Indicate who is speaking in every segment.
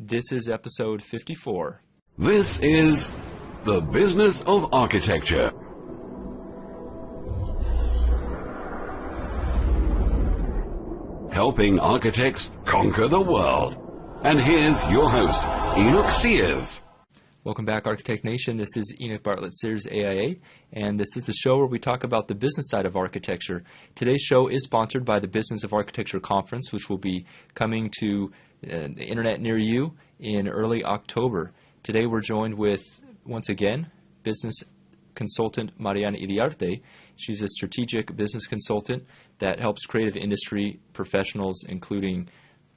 Speaker 1: This is episode 54.
Speaker 2: This is The Business of Architecture. Helping architects conquer the world. And here's your host, Enoch Sears.
Speaker 1: Welcome back, Architect Nation. This is Enoch Bartlett Sears AIA, and this is the show where we talk about the business side of architecture. Today's show is sponsored by the Business of Architecture Conference, which will be coming to uh, the internet near you in early October. Today we're joined with, once again, business consultant Mariana Iriarte. She's a strategic business consultant that helps creative industry professionals, including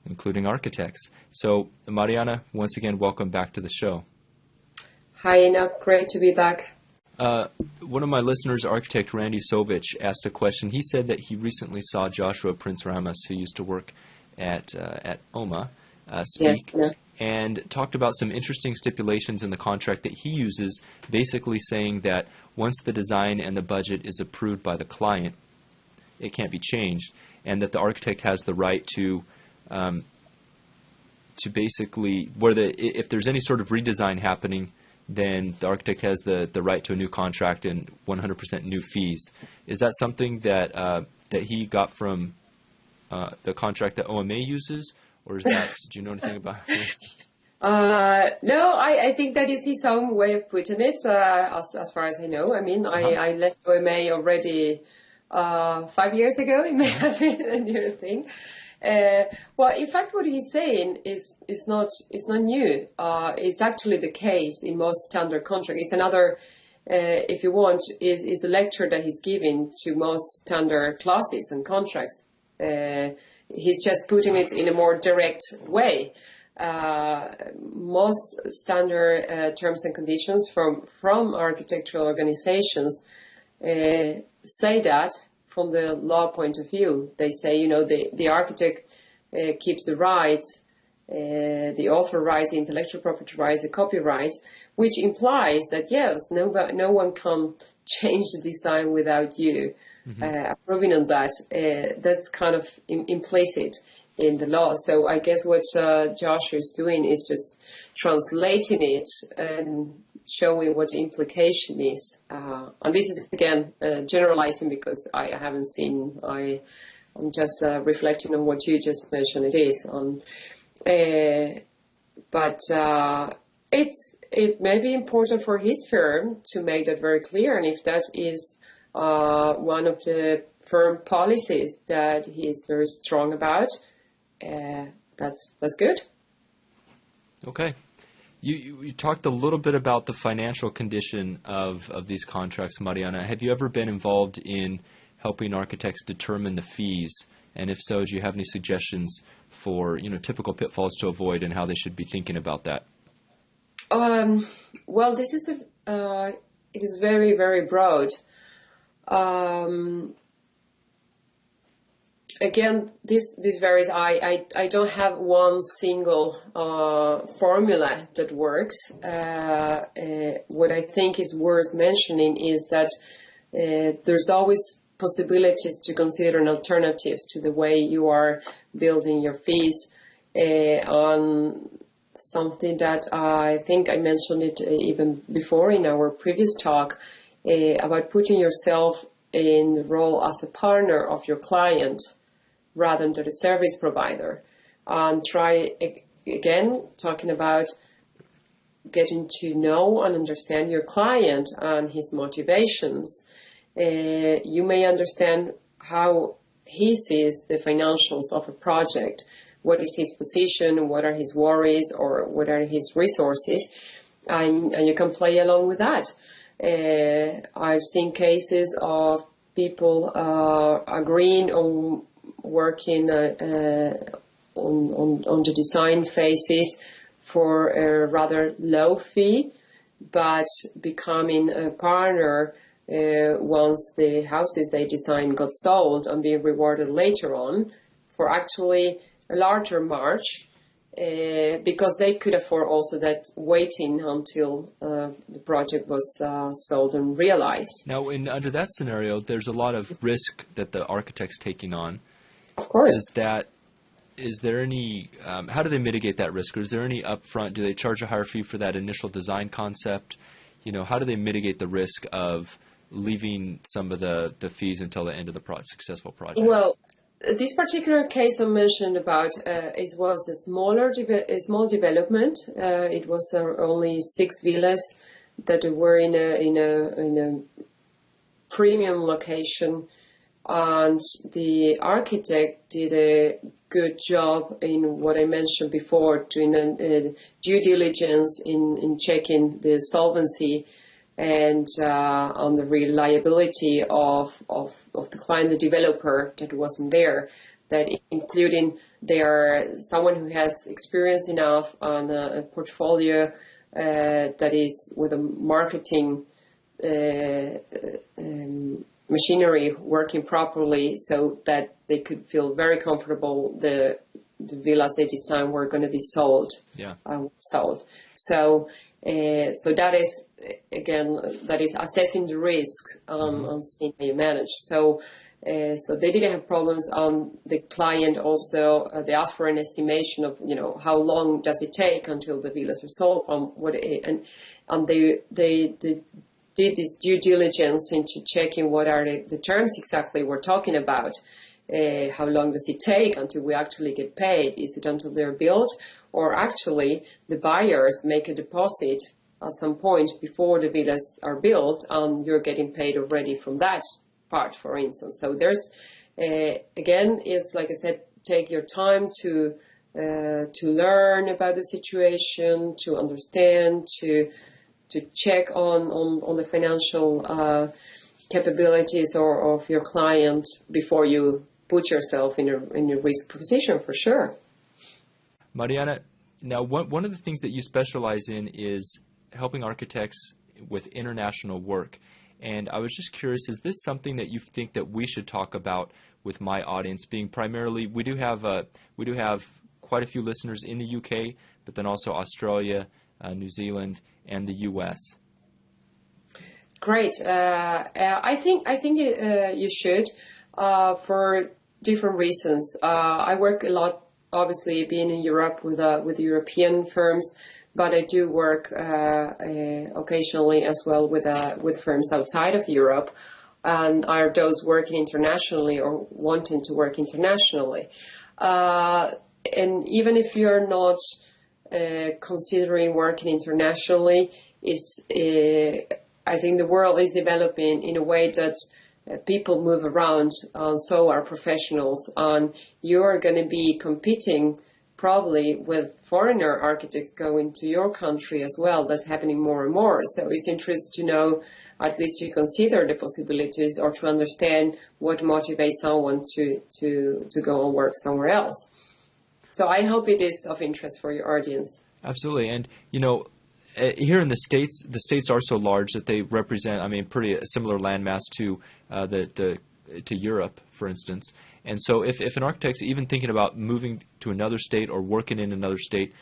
Speaker 1: including architects. So, Mariana, once again, welcome back to the show.
Speaker 3: Hi, Enoch. Great to be back.
Speaker 1: Uh, one of my listeners, architect Randy Sovich, asked a question. He said that he recently saw Joshua Prince Ramus, who used to work at uh, at OMA, uh, speak,
Speaker 3: Yes,
Speaker 1: and talked about some interesting stipulations in the contract that he uses, basically saying that once the design and the budget is approved by the client, it can't be changed, and that the architect has the right to um, to basically where the if there's any sort of redesign happening, then the architect has the, the right to a new contract and 100% new fees. Is that something that uh, that he got from uh, the contract that OMA uses, or is that do you know anything about? it?
Speaker 3: Uh, no, I, I think that is his own way of putting it, uh, as, as far as I know. I mean, I,
Speaker 1: Uh-huh.
Speaker 3: I left OMA already uh, five years ago. It may have been a new thing. Uh, well, in fact, what he's saying is is not is not new. Uh, it's actually the case in most standard contracts. It's another, uh, if you want, is is a lecture that he's giving to most standard clauses and contracts. Uh, he's just putting it in a more direct way. Uh, most standard uh, terms and conditions from from architectural organizations say that from the law point of view. They say, you know, the, the architect uh, keeps the rights, uh, the author rights, the intellectual property rights, the copyrights, which implies that yes, no, no one can change the design without you uh, approving on that. Uh, that's kind of im- implicit in the law. So I guess what uh, Josh is doing is just translating it and showing what the implication is. Uh, and this is again uh, generalizing because I haven't seen. I I'm just uh, reflecting on what you just mentioned. It is on, uh, but uh, it's it may be important for his firm to make that very clear. And if that is uh, one of the firm policies that he is very strong about, uh, that's that's good.
Speaker 1: Okay. You, you you talked a little bit about the financial condition of, of these contracts, Mariana. Have you ever been involved in helping architects determine the fees? And if so, do you have any suggestions for you know typical pitfalls to avoid and how they should be thinking about that?
Speaker 3: Um, well, this is a, uh, it is very, very broad. Um, again, this, this varies. I, I, I don't have one single, uh, formula that works. Uh, uh, what I think is worth mentioning is that, uh, there's always possibilities to consider alternatives to the way you are building your fees, uh, on something that I think I mentioned it uh, even before in our previous talk uh, about putting yourself in the role as a partner of your client rather than the service provider. And try again talking about getting to know and understand your client and his motivations. Uh, you may understand how he sees the financials of a project. What is his position? What are his worries or what are his resources? And, and you can play along with that. Uh, I've seen cases of people uh, agreeing on working uh, on, the design phases for a rather low fee, but becoming a partner once the houses they designed got sold and being rewarded later on for actually a larger march uh, because they could afford also that waiting until uh, the project was uh, sold and realized.
Speaker 1: Now, in under that scenario, there's a lot of risk that the architect's taking on.
Speaker 3: Of course.
Speaker 1: Is that is there any? Um, how do they mitigate that risk, or is there any upfront? Do they charge a higher fee for that initial design concept? You know, how do they mitigate the risk of leaving some of the, the fees until the end of the pro- successful project?
Speaker 3: Well, this particular case I mentioned about uh, it was a smaller, de- a small development. Uh, it was uh, only six villas that were in a in a in a premium location, and the architect did a good job in what I mentioned before, doing a, a due diligence in in checking the solvency and uh, on the reliability of, of, of the client, the developer that wasn't there, that including their someone who has experience enough on a, a portfolio uh, that is with a marketing uh, um, machinery working properly so that they could feel very comfortable the the villas they design were going to be sold.
Speaker 1: Yeah.
Speaker 3: Uh, sold. So uh, so that is again that is assessing the risks on,
Speaker 1: Mm-hmm.
Speaker 3: on seeing how you manage. So uh, so they didn't have problems on the client also. Uh, they asked for an estimation of you know how long does it take until the villas are sold from what it, and and they, they they did this due diligence into checking what are the, the terms exactly we're talking about. Uh, how long does it take until we actually get paid? Is it until they're built, or actually the buyers make a deposit at some point before the villas are built, and you're getting paid already from that part, for instance. So there's uh, again, it's like I said, take your time to uh, to learn about the situation, to understand, to to check on on, on the financial uh, capabilities or of your client before you put yourself in a in a risk position for sure.
Speaker 1: Mariana, now one one of the things that you specialize in is helping architects with international work. And I was just curious, is this something that you think that we should talk about with my audience? Being primarily, we do have uh, we do have quite a few listeners in the UK, but then also Australia, uh, New Zealand, and the US.
Speaker 3: Great. Uh, uh, I think I think uh, you should for different reasons. I work a lot, obviously, being in Europe with with European firms, but I do work uh, uh, occasionally as well with uh, with firms outside of Europe, and are those working internationally or wanting to work internationally. and even if you're not considering working internationally, is I think the world is developing in a way that uh, people move around, so are professionals, and you're going to be competing probably with foreigner architects going to your country as well. That's happening more and more. So it's interesting to know, at least to consider the possibilities or to understand what motivates someone to, to, to go and work somewhere else. So I hope it is of interest for your audience.
Speaker 1: Absolutely. And, you know, uh, here in the states, the states are so large that they represent, I mean, pretty similar landmass to uh, the, the to Europe, for instance. And so, if, if an architect's even thinking about moving to another state or working in another state,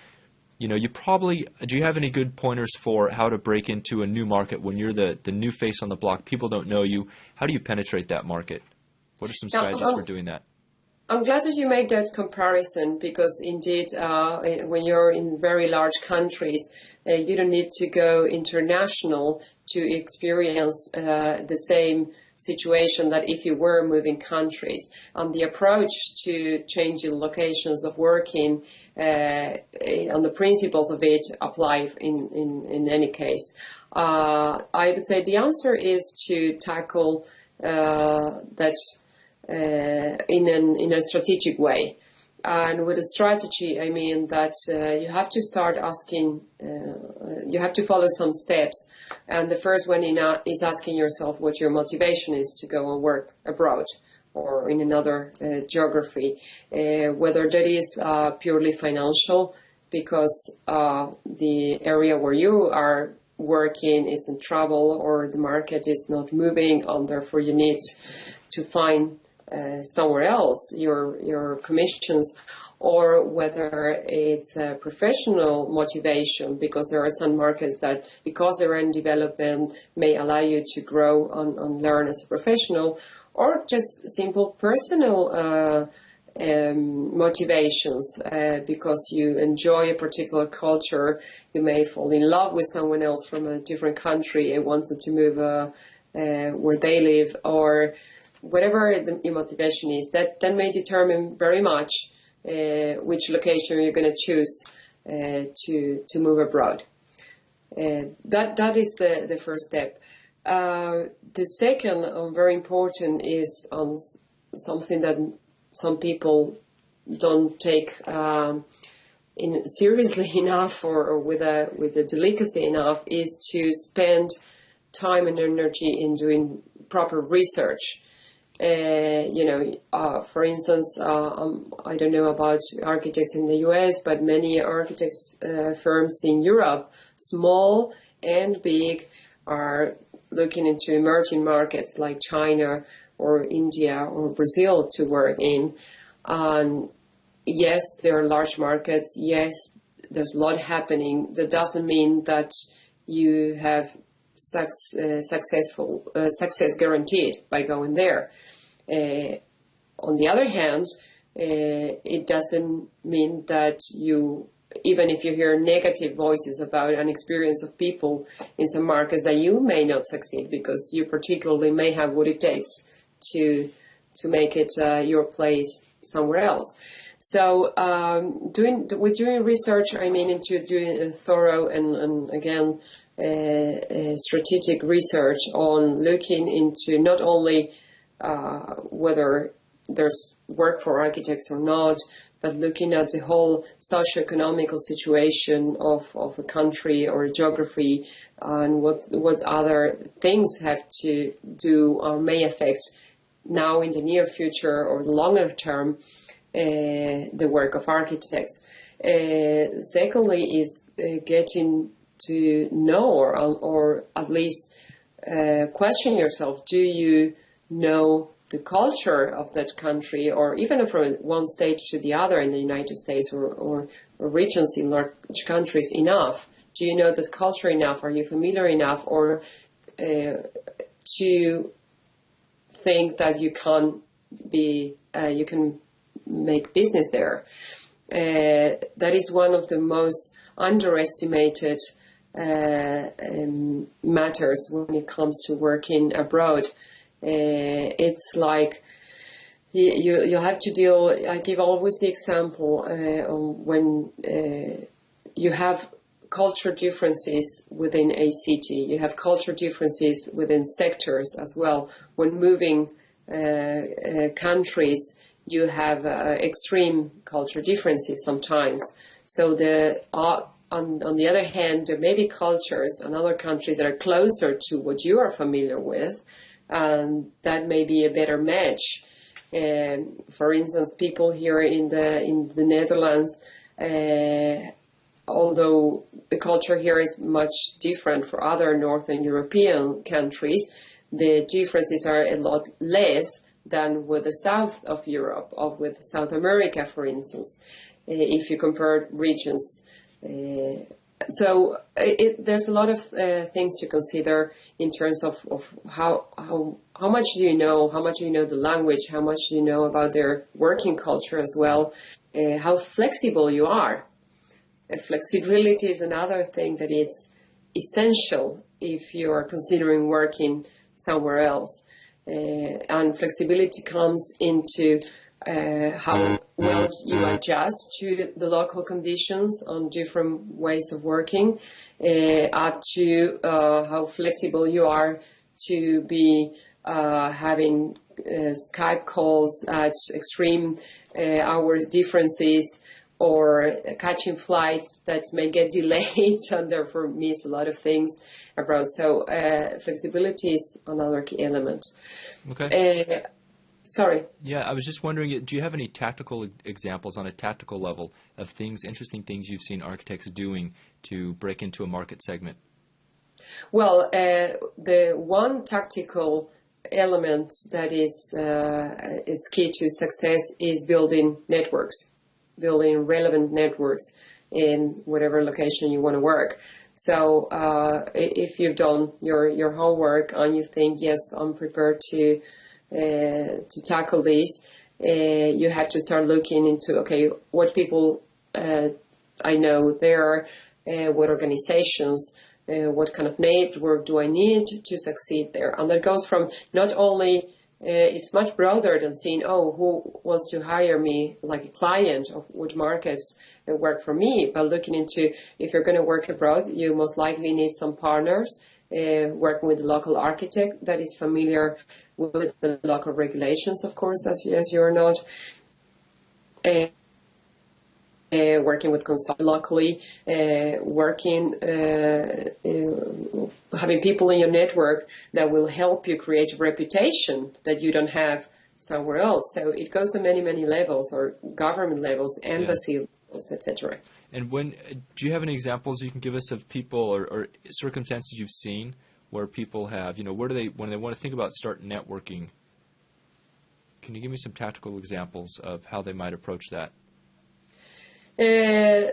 Speaker 1: you know, you probably do you have any good pointers for how to break into a new market when you're the the new face on the block? People don't know you. How do you penetrate that market? What are some strategies
Speaker 3: um,
Speaker 1: for doing that?
Speaker 3: I'm glad that you make that comparison because indeed, uh, when you're in very large countries, uh, you don't need to go international to experience uh, the same situation that if you were moving countries. And the approach to changing locations of working uh, and the principles of it apply in, in, in any case. Uh, I would say the answer is to tackle uh, that uh, in, an, in a strategic way. And with a strategy, I mean that uh, you have to start asking, uh, you have to follow some steps. And the first one is asking yourself what your motivation is to go and work abroad or in another uh, geography, uh, whether that is uh, purely financial because the area where you are working is in trouble or the market is not moving and therefore you need to find uh, somewhere else, your your commissions, or whether it's a professional motivation because there are some markets that, because they're in development, may allow you to grow and learn as a professional, or just simple personal uh, um, motivations uh, because you enjoy a particular culture. You may fall in love with someone else from a different country and wanted to move uh, uh, where they live, or whatever the, your motivation is. That that may determine very much uh, which location you're going to choose uh, to to move abroad. Uh, that that is the the first step. the second, very important, is on something that some people don't take um, in seriously enough or, or, with a with a delicacy enough is to spend time and energy in doing proper research. Uh, you know, uh, for instance, uh, um, I don't know about architects in the U.S., but many architects uh, firms in Europe, small and big, are looking into emerging markets like China or India or Brazil to work in. Um, yes, there are large markets. Yes, there's a lot happening. That doesn't mean that you have uh, successful success guaranteed by going there. Uh, on the other hand, uh, it doesn't mean that you even if you hear negative voices about an experience of people in some markets that you may not succeed because you particularly may have what it takes to to make it uh, your place somewhere else. So um, doing with doing research, I mean into doing a thorough and, and again uh, strategic research on looking into not only uh, whether there's work for architects or not, but looking at the whole socio-economical situation of, of a country or a geography and what what other things have to do or may affect now in the near future or the longer term uh, the work of architects. Uh, secondly, is uh, getting to know or, or at least uh, question yourself: Do you know the culture of that country, or even from one state to the other in the United States or, or, or regions in large countries enough? Do you know the culture enough? Are you familiar enough, or uh, to think that you can be uh, you can make business there. Uh, that is one of the most underestimated uh, um, matters when it comes to working abroad. Uh, it's like you you have to deal. I give always the example uh, when uh, you have culture differences within a city. You have culture differences within sectors as well. When moving uh, uh, countries, you have uh, extreme culture differences sometimes. So the on, on the other hand, there may be cultures in other countries that are closer to what you are familiar with, and that may be a better match. Um, for instance, people here in the in the Netherlands uh, although the culture here is much different for other Northern European countries, the differences are a lot less than with the south of Europe, or with South America, for instance, uh, if you compare regions. Uh, so it, there's a lot of uh, things to consider in terms of, of how, how, how much do you know, how much do you know the language, how much do you know about their working culture as well, uh, how flexible you are. Flexibility is another thing that is essential if you are considering working somewhere else. Uh, and flexibility comes into uh, how well you adjust to the local conditions on different ways of working, uh, up to uh, how flexible you are to be uh, having uh, Skype calls at extreme hour differences or catching flights that may get delayed and therefore miss a lot of things abroad. So uh, flexibility is another key element.
Speaker 1: Okay.
Speaker 3: Sorry.
Speaker 1: Yeah, I was just wondering, do you have any tactical examples on a tactical level of things, interesting things you've seen architects doing to break into a market segment?
Speaker 3: Well, uh, the one tactical element that is uh, is key to success is building networks building relevant networks in whatever location you want to work. So uh, if you've done your, your homework and you think, yes, I'm prepared to to tackle this, uh, you have to start looking into okay, what people uh, I know there, uh, what organizations, uh, what kind of network do I need to succeed there, and that goes from not only uh, it's much broader than seeing, oh, who wants to hire me like a client of what markets work for me, but looking into if you're going to work abroad, you most likely need some partners uh, working with a local architect that is familiar with the local regulations, of course, as, as you're not. Uh, uh, working with consultants locally, uh, working, uh, uh, having people in your network that will help you create a reputation that you don't have somewhere else. So it goes to many, many levels, or government levels, embassy levels, etc.
Speaker 1: And when do you have any examples you can give us of people or, or circumstances you've seen where people have, you know, where do they when they want to think about start networking? Can you give me some tactical examples of how they might approach that?
Speaker 3: Uh,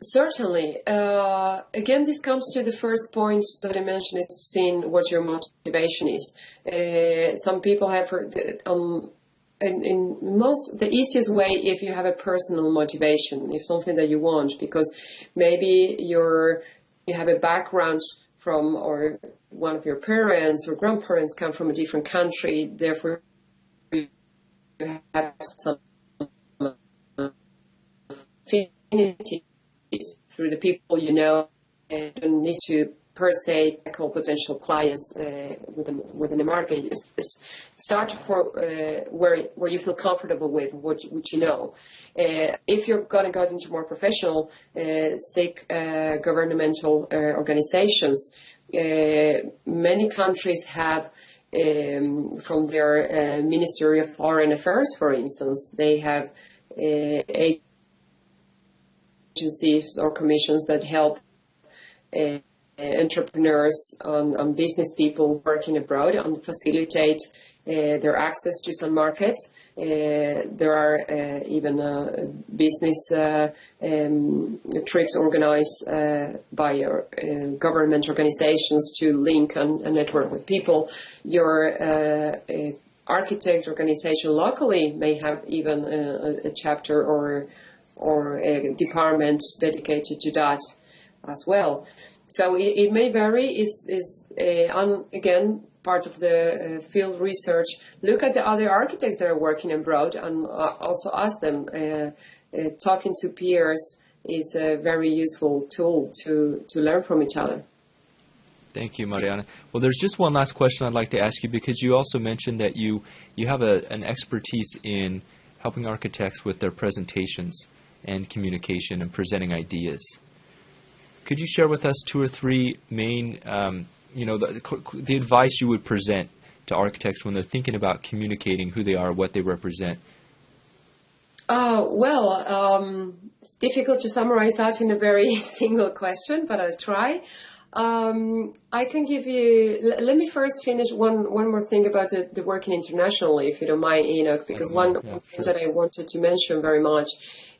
Speaker 3: certainly. Uh, again, this comes to the first point that I mentioned: is seeing what your motivation is. Uh, some people have um, in, in, most the easiest way if you have a personal motivation, if something that you want, because maybe you're you have a background from or one of your parents or grandparents come from a different country, therefore you have some affinities through the people you know and don't need to per se tackle potential clients uh, within within the market. Start for uh, where where you feel comfortable with what what you know. Uh, if you're going to go into more professional, uh, seek uh, governmental uh, organizations. many countries have. Um, from their Ministry of Foreign Affairs, for instance, they have agencies or commissions that help entrepreneurs and, and, business people working abroad and facilitate uh, their access to some markets. Uh, there are uh, even uh, business uh, um, trips organized uh, by government organizations to link and, and, network with people. Your architect organization locally may have even a, a chapter or or a department dedicated to that as well. So it, it may vary. Is is uh, again part of the uh, field research. Look at the other architects that are working abroad and uh, also ask them. Uh, uh, talking to peers is a very useful tool to to learn from each other.
Speaker 1: Thank you, Mariana. Well, there's just one last question I'd like to ask you because you also mentioned that you you have a, an expertise in helping architects with their presentations and communication and presenting ideas. Could you share with us two or three main, um, you know, the, the advice you would present to architects when they're thinking about communicating who they are, what they represent?
Speaker 3: Uh, well, um, it's difficult to summarize that in a very single question, but I'll try. Um, I can give you. L- let me first finish one one more thing about the, the working internationally, if you don't mind, Enoch, because one yeah, thing sure. that I wanted to mention very much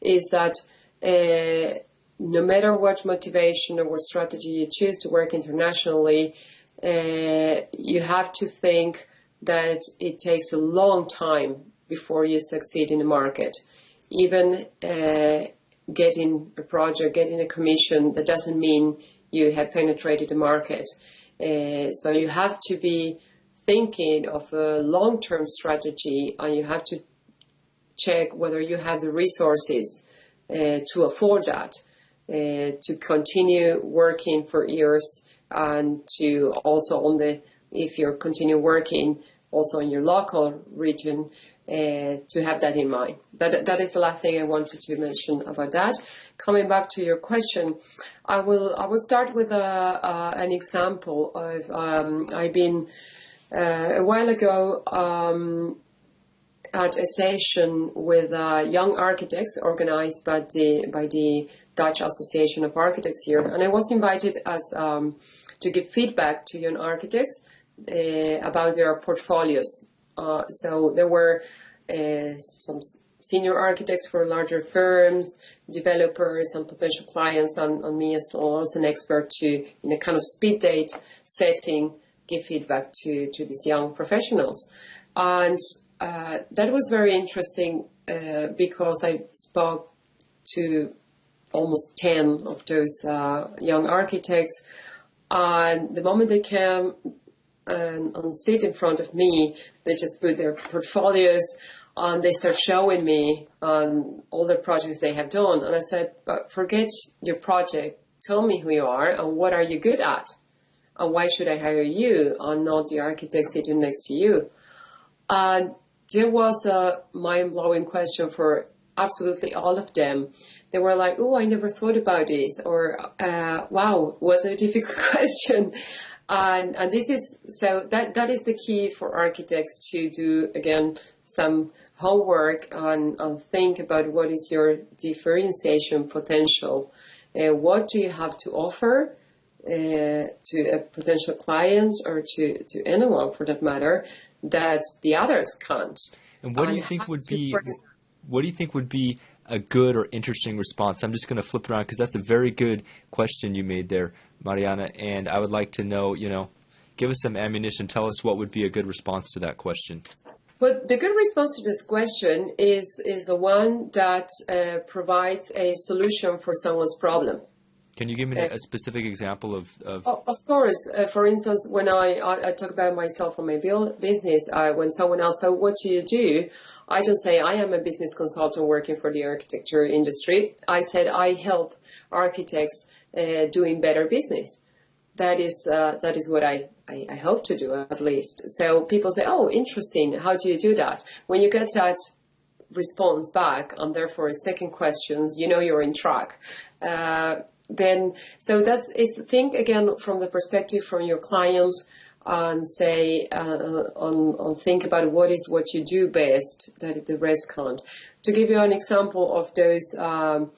Speaker 3: is that uh, no matter what motivation or what strategy you choose to work internationally, uh, you have to think that it takes a long time before you succeed in the market. Even uh, getting a project, getting a commission, that doesn't mean you have penetrated the market. Uh, so you have to be thinking of a long-term strategy and you have to check whether you have the resources uh, to afford that, to continue working for years and to also on the, if you're continue working also in your local region, uh, to have that in mind. That, that is the last thing I wanted to mention about that. Coming back to your question, I will I will start with a, uh, an example of um, I've been uh, a while ago um, at a session with uh, young architects organized by the by the Dutch Association of Architects here, and I was invited as um, to give feedback to young architects uh, about their portfolios. Uh, so there were uh, some senior architects for larger firms, developers, and potential clients, and, and me as well as an expert to, in a kind of speed date setting, give feedback to to these young professionals. And uh, that was very interesting uh, because I spoke to almost 10 of those uh, young architects. And the moment they came and, and sit in front of me, they just put their portfolios and they start showing me on all the projects they have done. And I said, but forget your project. Tell me who you are and what are you good at? And why should I hire you and not the architect sitting next to you? And there was a mind blowing question for absolutely all of them. They were like, "Oh, I never thought about this," or uh, "Wow, what a difficult question." And, and this is so that that is the key for architects to do again some homework and, and think about what is your differentiation potential. Uh, what do you have to offer uh, to a potential client or to, to anyone for that matter that the others can't?
Speaker 1: And what do you think would be what do you think would be a good or interesting response? I'm just going to flip it around because that's a very good question you made there, Mariana. And I would like to know, you know, give us some ammunition. Tell us what would be a good response to that question.
Speaker 3: But the good response to this question is is the one that uh, provides a solution for someone's problem.
Speaker 1: Can you give me a, specific example of? Of,
Speaker 3: of course. Uh, for instance, when I, I, I, talk about myself or my business, uh, when someone else says, "What do you do?" I don't say I am a business consultant working for the architecture industry. I said I help architects uh, doing better business. That is uh, that is what I, I, I hope to do at least. So people say, "Oh, interesting. How do you do that?" When you get that response back, and therefore second questions, you know you're in track. Uh, then so that's is think again from the perspective from your clients and say uh, on, on think about what is what you do best that the rest can't. To give you an example of those um,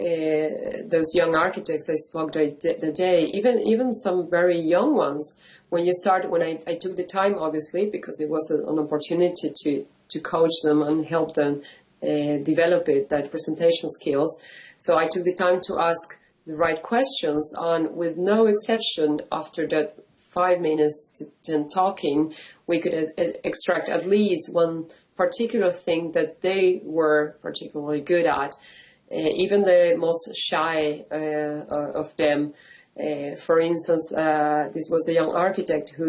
Speaker 3: uh, those young architects I spoke the, the day, even even some very young ones. When you start, when I, I took the time, obviously, because it was an opportunity to to coach them and help them uh, develop it, that presentation skills. So I took the time to ask the right questions, and with no exception, after that five minutes to ten talking, we could uh, extract at least one particular thing that they were particularly good at. Uh, even the most shy uh, uh of them, uh, for instance, uh, this was a young architect who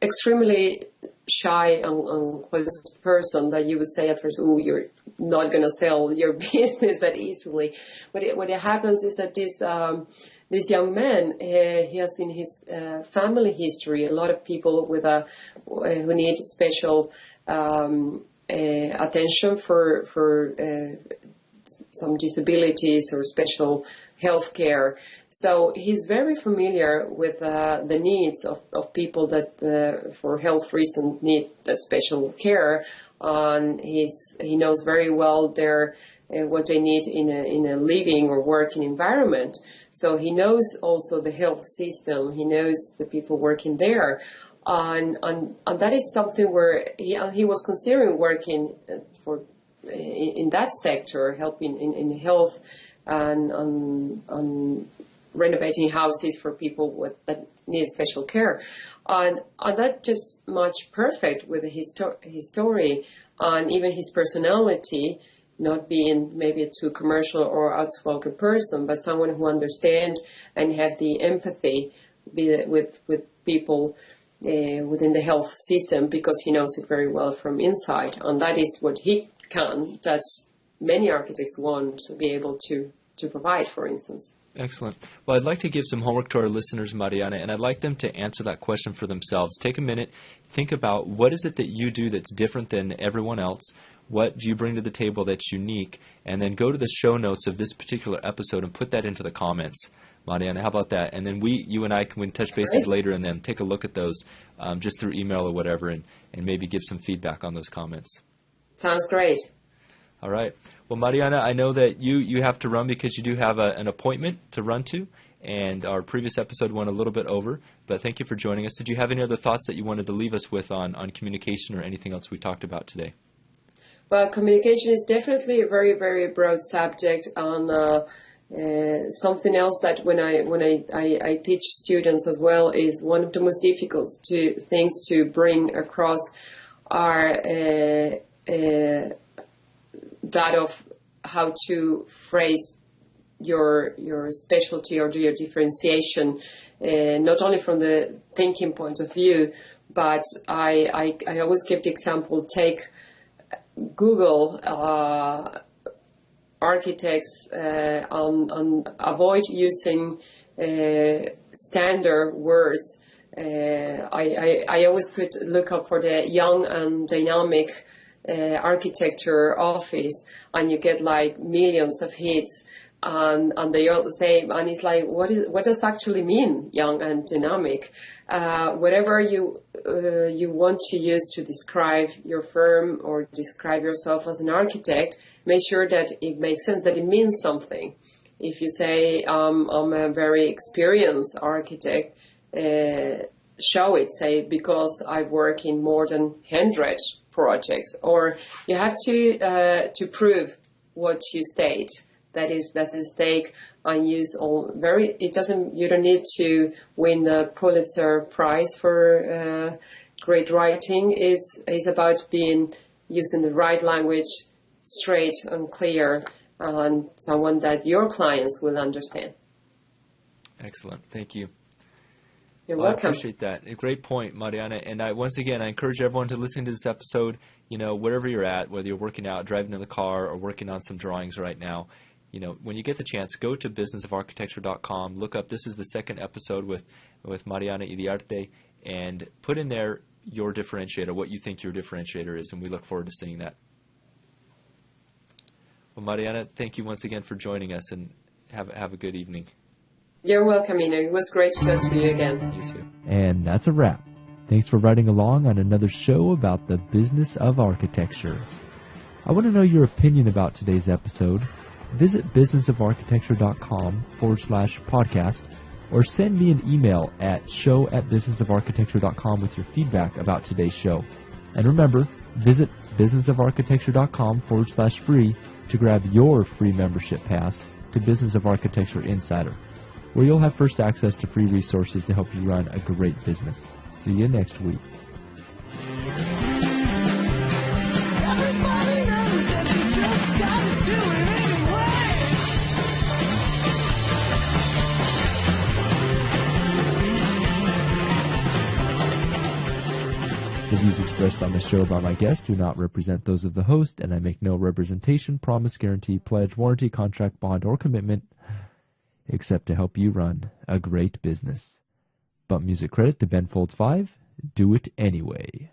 Speaker 3: extremely shy and, closed person that you would say at first, oh, you're not going to sell your business that easily. But it, what it happens is that this um, this young man, uh, he has in his uh, family history a lot of people with a uh, who need special um, uh, attention for for some disabilities or special health care. So he's very familiar with uh, the needs of, of people that, uh, for health reasons, need that special care. And he's, he knows very well their, uh, what they need in a, in a living or working environment. So he knows also the health system. He knows the people working there. And, and, and that is something where he, he was considering working uh, for in, in that sector, helping in, in health and on, on renovating houses for people with, that need special care. And, and that just matched perfect with his, his story and even his personality not being maybe a too commercial or outspoken person, but someone who understands and have the empathy with with people uh, within the health system because he knows it very well from inside, and that is what he can. That many architects want to be able to to provide, for instance.
Speaker 1: Excellent. Well, I'd like to give some homework to our listeners, Mariana, and I'd like them to answer that question for themselves. Take a minute, think about what is it that you do that's different than everyone else? What do you bring to the table that's unique? And then go to the show notes of this particular episode and put that into the comments. Mariana, how about that? And then we, you and I, can touch bases later and then take a look at those um, just through email or whatever, and, and maybe give some feedback on those comments.
Speaker 3: Sounds great.
Speaker 1: All right. Well, Mariana, I know that you, you have to run because you do have a, an appointment to run to, and our previous episode went a little bit over, but thank you for joining us. Did you have any other thoughts that you wanted to leave us with on, on communication or anything else we talked about today?
Speaker 3: Well, communication is definitely a very, very broad subject on uh, uh, something else that when I when I, I, I, teach students as well is one of the most difficult to, things to bring across are uh, uh, that of how to phrase your your specialty or do your differentiation, uh, not only from the thinking point of view, but I I, I always give the example. Take Google uh, architects uh, on, on avoid using uh, standard words. Uh, I, I, I always put look up for the young and dynamic uh, architecture office, and you get like millions of hits and and they all the same and it's like what is what does actually mean young and dynamic? Uh, whatever you uh, you want to use to describe your firm or describe yourself as an architect make sure that it makes sense that it means something. If you say um, I'm a very experienced architect uh, show it say because I work in more than 100 projects or you have to uh, to prove what you state that is that's a stake on use all very it doesn't you don't need to win the Pulitzer Prize for uh, great writing is is about being using the right language straight and clear and someone that your clients will understand.
Speaker 1: Excellent. Thank you.
Speaker 3: You're welcome.
Speaker 1: I appreciate that. A great point, Mariana. And I, once again, I encourage everyone to listen to this episode. You know, wherever you're at, whether you're working out, driving in the car, or working on some drawings right now, you know, when you get the chance, go to businessofarchitecture.com. Look up. This is the second episode with with Mariana Iriarte, and put in there your differentiator, what you think your differentiator is, and we look forward to seeing that. Well, Mariana, thank you once again for joining us, and have have a good evening.
Speaker 3: You're welcome, Ina. It was great to talk to you again.
Speaker 1: You too.
Speaker 4: And that's a wrap. Thanks for riding along on another show about the business of architecture. I want to know your opinion about today's episode visit businessofarchitecture.com forward slash podcast or send me an email at show at businessofarchitecture.com with your feedback about today's show. And remember, visit businessofarchitecture.com forward slash free to grab your free membership pass to Business of Architecture Insider, where you'll have first access to free resources to help you run a great business. See you next week.
Speaker 5: Everybody knows that you just gotta do it anyway.
Speaker 4: The views expressed on the show by my guests do not represent those of the host, and I make no representation, promise, guarantee, pledge, warranty, contract, bond, or commitment except to help you run a great business. But music credit to Ben Folds 5, do it anyway.